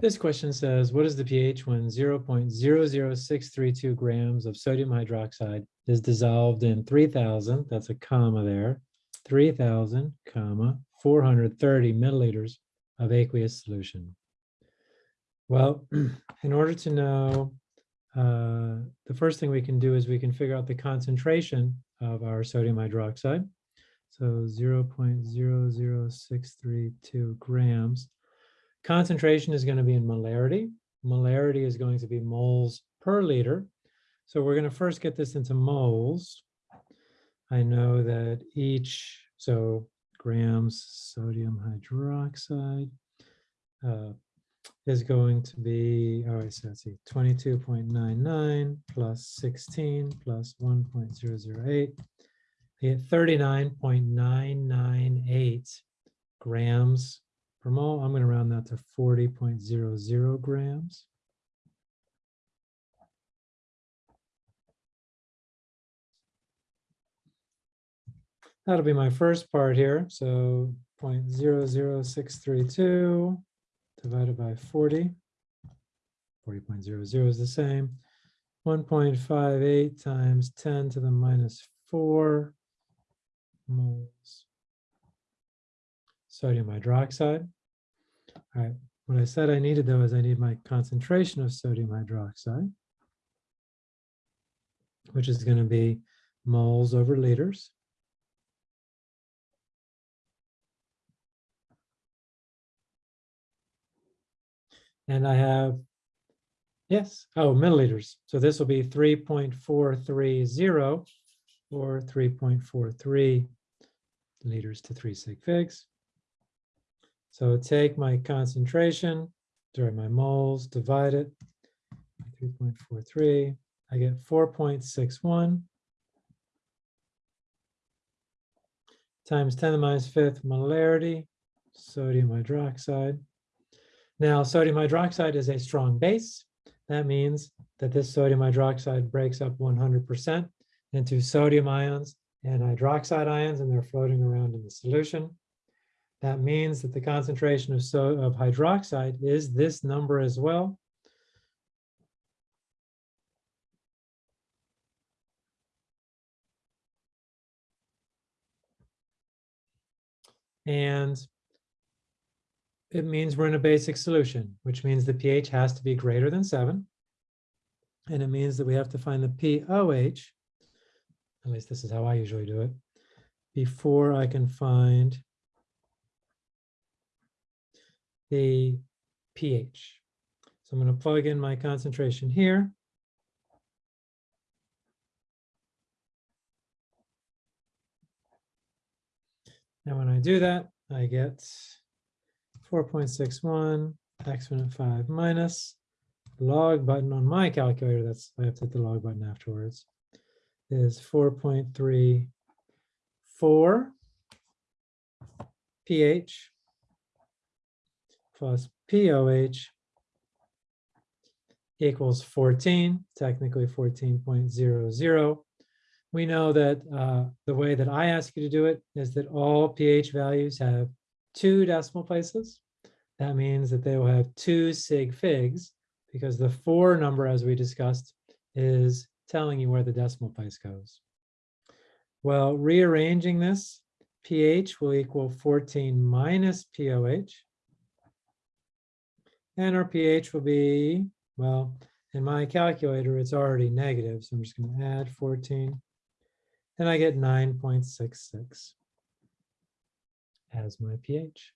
This question says, what is the pH when 0.00632 grams of sodium hydroxide is dissolved in 3000, that's a comma there, 3000, comma, 430 milliliters of aqueous solution? Well, in order to know, uh, the first thing we can do is we can figure out the concentration of our sodium hydroxide. So 0.00632 grams. Concentration is going to be in molarity. Molarity is going to be moles per liter. So we're going to first get this into moles. I know that each, so grams sodium hydroxide uh, is going to be, all right, so let's see, 22.99 plus 16 plus 1.008. I get 39.998 grams per mole. I'm going to round that to 40.00 grams. That'll be my first part here. So 0.00632 divided by 40. 40.00 is the same. 1.58 times 10 to the minus 4 moles sodium hydroxide. All right, what I said I needed though is I need my concentration of sodium hydroxide, which is going to be moles over liters. And I have, yes, oh, milliliters. So this will be 3.430 or 3.43 liters to three sig figs. So take my concentration, during my moles, divide it, 3.43, I get 4.61 times 10 to the minus fifth molarity, sodium hydroxide. Now, sodium hydroxide is a strong base. That means that this sodium hydroxide breaks up 100% into sodium ions and hydroxide ions, and they're floating around in the solution. That means that the concentration of, so, of hydroxide is this number as well. And it means we're in a basic solution, which means the pH has to be greater than seven. And it means that we have to find the pOH, at least this is how I usually do it, before I can find the pH. So I'm going to plug in my concentration here. And when I do that, I get 4.61 exponent 5 minus log button on my calculator. That's I have to hit the log button afterwards. Is 4.34 pH plus POH equals 14, technically 14.00. We know that uh, the way that I ask you to do it is that all pH values have two decimal places. That means that they will have two sig figs because the four number, as we discussed, is telling you where the decimal place goes. Well, rearranging this, pH will equal 14 minus POH. And our pH will be, well, in my calculator, it's already negative. So I'm just going to add 14 and I get 9.66 as my pH.